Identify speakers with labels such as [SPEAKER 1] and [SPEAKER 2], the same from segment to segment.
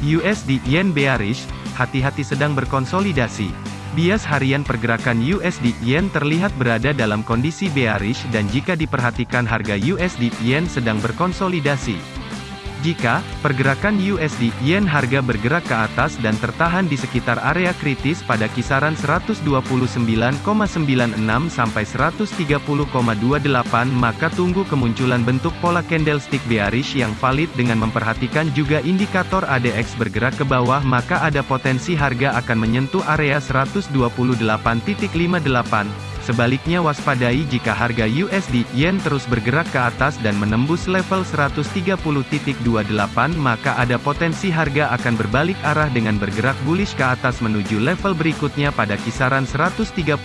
[SPEAKER 1] USD Yen bearish, hati-hati sedang berkonsolidasi. Bias harian pergerakan USD Yen terlihat berada dalam kondisi bearish dan jika diperhatikan harga USD Yen sedang berkonsolidasi. Jika pergerakan USD Yen harga bergerak ke atas dan tertahan di sekitar area kritis pada kisaran 129,96 sampai 130,28 maka tunggu kemunculan bentuk pola candlestick bearish yang valid dengan memperhatikan juga indikator ADX bergerak ke bawah maka ada potensi harga akan menyentuh area 128.58 Sebaliknya waspadai jika harga USD Yen terus bergerak ke atas dan menembus level 130.28 maka ada potensi harga akan berbalik arah dengan bergerak bullish ke atas menuju level berikutnya pada kisaran 130.81.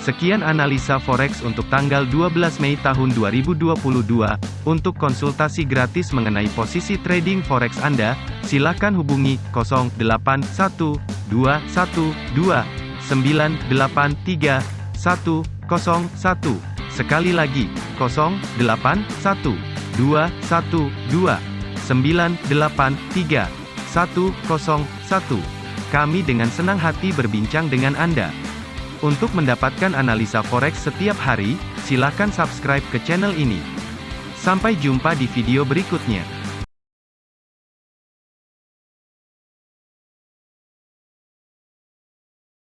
[SPEAKER 1] Sekian analisa forex untuk tanggal 12 Mei tahun 2022. Untuk konsultasi gratis mengenai posisi trading forex Anda, silakan hubungi 081212 983 101. Sekali lagi, 081 212 983 101. Kami dengan senang hati berbincang dengan Anda. Untuk mendapatkan analisa forex setiap hari, silakan subscribe ke channel ini. Sampai jumpa di video berikutnya.